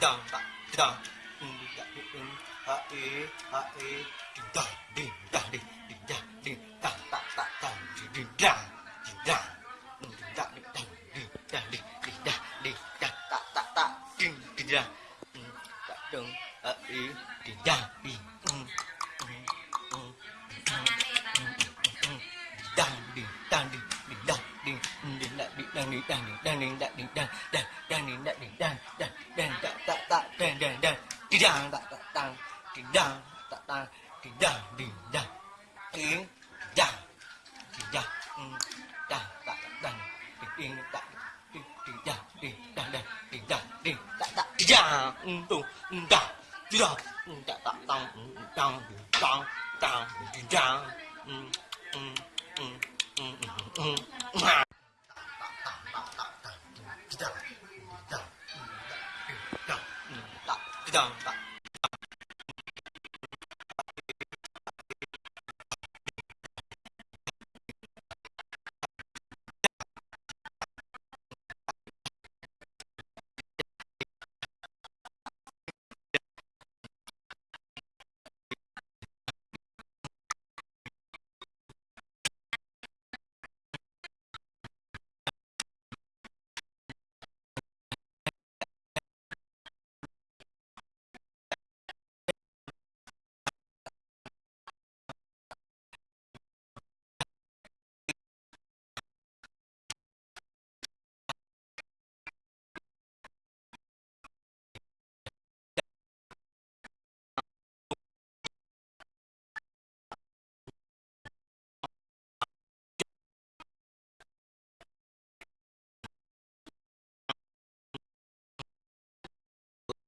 Dang, da, dang. Mm, da, mm, ha, e, ha, e. Ding, dang, ding, dang, ding, ding, dang, ding, dang, da, da, dang, ding, ding, dang, ding, dang. Mm, ding, dang, ding, dang, ding, dang, ding, ding, dang, ding, dang, da, da, da, ding, ding, dang. Mm, da, dang, ha, e, ding, dang, ding, mm, mm, mm, mm, dang, ding, dang, ding, ding, dang, ding, mm, ding, dang, ding, dang, ding, da, dang, ding, dang, da, dang, ding, dang, ding, dang, ding, dang, ding, dang, mm, dang, da, da, dang, ding, ding, da, ding, ding, dang, ding, dang, dang, ding, dang, ding, da, da, ding, dang, mm, tung, mm, dang, ding, dang, mm, da, da, dang, mm, dang, ding, dang, あん。